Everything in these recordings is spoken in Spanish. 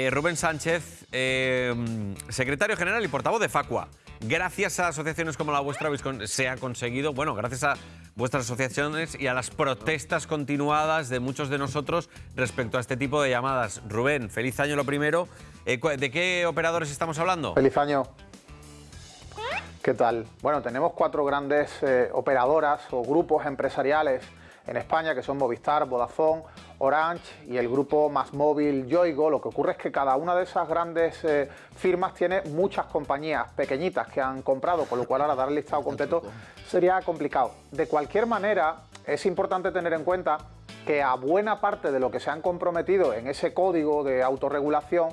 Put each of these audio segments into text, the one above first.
Eh, Rubén Sánchez, eh, secretario general y portavoz de Facua. Gracias a asociaciones como la vuestra se ha conseguido, bueno, gracias a vuestras asociaciones y a las protestas continuadas de muchos de nosotros respecto a este tipo de llamadas. Rubén, feliz año lo primero. Eh, ¿De qué operadores estamos hablando? Feliz año. ¿Qué tal? Bueno, tenemos cuatro grandes operadoras o grupos empresariales en España, que son Movistar, Vodafone, Orange y el grupo más móvil Yoigo. Lo que ocurre es que cada una de esas grandes eh, firmas tiene muchas compañías pequeñitas que han comprado, con lo cual ahora dar el listado completo sería complicado. De cualquier manera, es importante tener en cuenta que a buena parte de lo que se han comprometido en ese código de autorregulación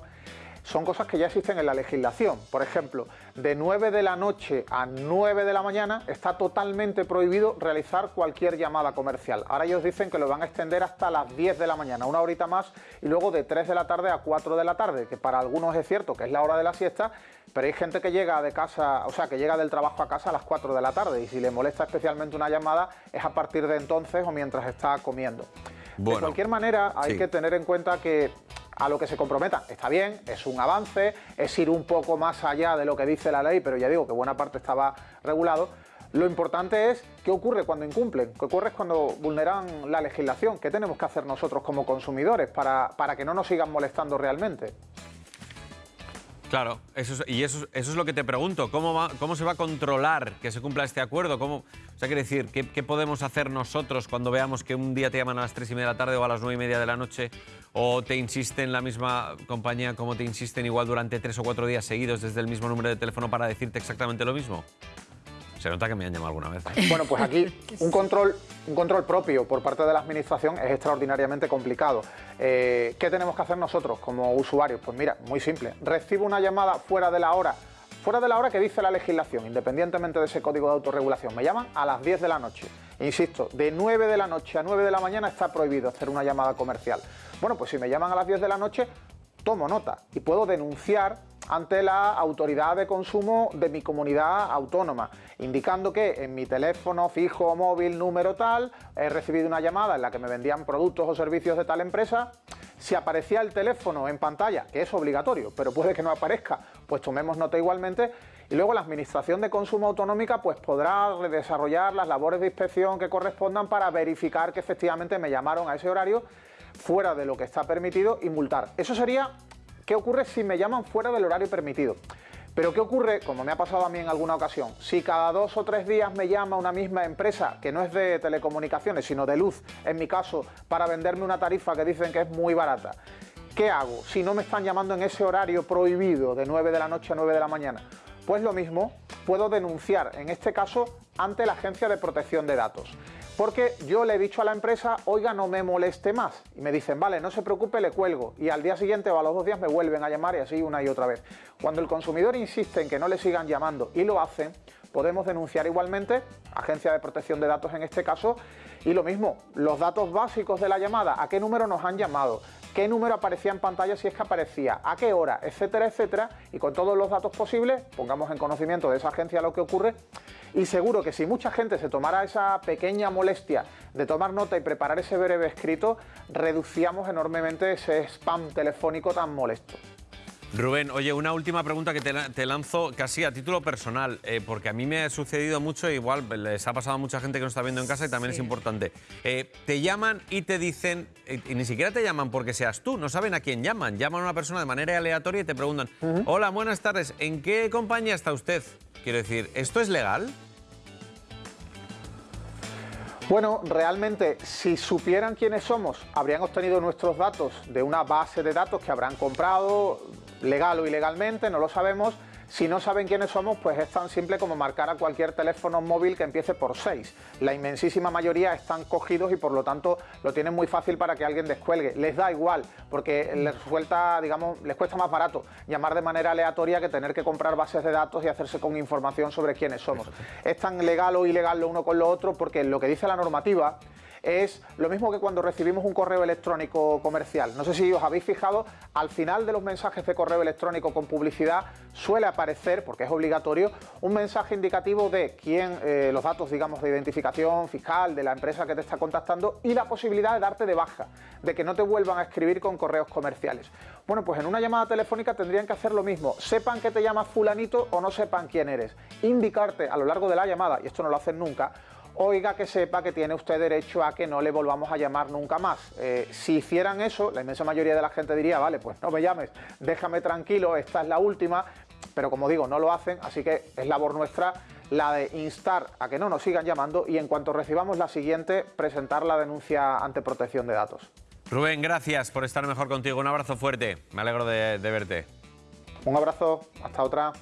son cosas que ya existen en la legislación. Por ejemplo, de 9 de la noche a 9 de la mañana está totalmente prohibido realizar cualquier llamada comercial. Ahora ellos dicen que lo van a extender hasta las 10 de la mañana, una horita más, y luego de 3 de la tarde a 4 de la tarde, que para algunos es cierto que es la hora de la siesta, pero hay gente que llega de casa, o sea, que llega del trabajo a casa a las 4 de la tarde y si le molesta especialmente una llamada es a partir de entonces o mientras está comiendo. de cualquier manera, hay que tener en cuenta que a lo que se comprometan. Está bien, es un avance, es ir un poco más allá de lo que dice la ley, pero ya digo que buena parte estaba regulado. Lo importante es qué ocurre cuando incumplen, qué ocurre cuando vulneran la legislación, qué tenemos que hacer nosotros como consumidores para, para que no nos sigan molestando realmente. Claro, y eso, es lo que te pregunto. ¿Cómo, ¿Cómo se va a controlar que se cumpla este acuerdo? ¿Cómo, o sea, quiere decir, ¿qué, ¿qué, podemos hacer nosotros cuando veamos que un día te llaman a las 3 y media de la tarde o a las 9 y media de la noche o te insisten la misma compañía como te insisten igual durante tres o cuatro días seguidos desde el mismo número de teléfono para decirte exactamente lo mismo? Se nota que me han llamado alguna vez. Bueno, pues aquí un control, un control propio por parte de la Administración es extraordinariamente complicado. Eh, ¿Qué tenemos que hacer nosotros como usuarios? Pues mira, muy simple. Recibo una llamada fuera de la hora, fuera de la hora que dice la legislación, independientemente de ese código de autorregulación. Me llaman a las 10 de la noche. Insisto, de 9 de la noche a 9 de la mañana está prohibido hacer una llamada comercial. Bueno, pues si me llaman a las 10 de la noche, tomo nota y puedo denunciar ante la autoridad de consumo de mi comunidad autónoma, indicando que en mi teléfono fijo móvil número tal he recibido una llamada en la que me vendían productos o servicios de tal empresa. Si aparecía el teléfono en pantalla, que es obligatorio, pero puede que no aparezca, pues tomemos nota igualmente. Y luego la Administración de Consumo Autonómica pues podrá desarrollar las labores de inspección que correspondan para verificar que efectivamente me llamaron a ese horario fuera de lo que está permitido y multar. Eso sería ¿Qué ocurre si me llaman fuera del horario permitido? Pero ¿qué ocurre, como me ha pasado a mí en alguna ocasión, si cada dos o tres días me llama una misma empresa, que no es de telecomunicaciones, sino de luz, en mi caso, para venderme una tarifa que dicen que es muy barata? ¿Qué hago si no me están llamando en ese horario prohibido de 9 de la noche a 9 de la mañana? Pues lo mismo, puedo denunciar, en este caso, ante la Agencia de Protección de Datos. Porque yo le he dicho a la empresa, oiga, no me moleste más. Y me dicen, vale, no se preocupe, le cuelgo. Y al día siguiente o a los dos días me vuelven a llamar y así una y otra vez. Cuando el consumidor insiste en que no le sigan llamando y lo hacen, podemos denunciar igualmente, Agencia de Protección de Datos en este caso, y lo mismo, los datos básicos de la llamada, a qué número nos han llamado, qué número aparecía en pantalla si es que aparecía, a qué hora, etcétera, etcétera, y con todos los datos posibles, pongamos en conocimiento de esa agencia lo que ocurre, y seguro que si mucha gente se tomara esa pequeña molestia de tomar nota y preparar ese breve escrito, reducíamos enormemente ese spam telefónico tan molesto. Rubén, oye, una última pregunta que te, lanzo casi a título personal, eh, porque a mí me ha sucedido mucho, igual les ha pasado a mucha gente que nos está viendo en casa y también es importante. Eh, te llaman y te dicen, eh, y ni siquiera te llaman porque seas tú, no saben a quién llaman. Llaman a una persona de manera aleatoria y te preguntan, hola, buenas tardes, ¿en qué compañía está usted? Quiero decir, ¿esto es legal? Bueno, realmente, si supieran quiénes somos, habrían obtenido nuestros datos de una base de datos que habrán comprado, legal o ilegalmente, no lo sabemos, si no saben quiénes somos, pues es tan simple como marcar a cualquier teléfono móvil que empiece por 6. La inmensísima mayoría están cogidos y por lo tanto lo tienen muy fácil para que alguien descuelgue. Les da igual, porque les suelta, digamos, les cuesta más barato llamar de manera aleatoria que tener que comprar bases de datos y hacerse con información sobre quiénes somos. Es tan legal o ilegal lo uno con lo otro porque lo que dice la normativa es lo mismo que cuando recibimos un correo electrónico comercial. No sé si os habéis fijado, al final de los mensajes de correo electrónico con publicidad suele aparecer, porque es obligatorio, un mensaje indicativo de quién, eh, los datos, digamos, de identificación fiscal de la empresa que te está contactando y la posibilidad de darte de baja, de que no te vuelvan a escribir con correos comerciales. Bueno, pues en una llamada telefónica tendrían que hacer lo mismo, sepan que te llamas fulanito o no sepan quién eres, indicarte a lo largo de la llamada, y esto no lo hacen nunca, oiga que sepa que tiene usted derecho a que no le volvamos a llamar nunca más. Eh, si hicieran eso, la inmensa mayoría de la gente diría, vale, pues no me llames, déjame tranquilo, esta es la última, pero como digo, no lo hacen, así que es labor nuestra la de instar a que no nos sigan llamando y en cuanto recibamos la siguiente, presentar la denuncia ante protección de datos. Rubén, gracias por estar mejor contigo. Un abrazo fuerte. Me alegro de, de verte. Un abrazo. Hasta otra.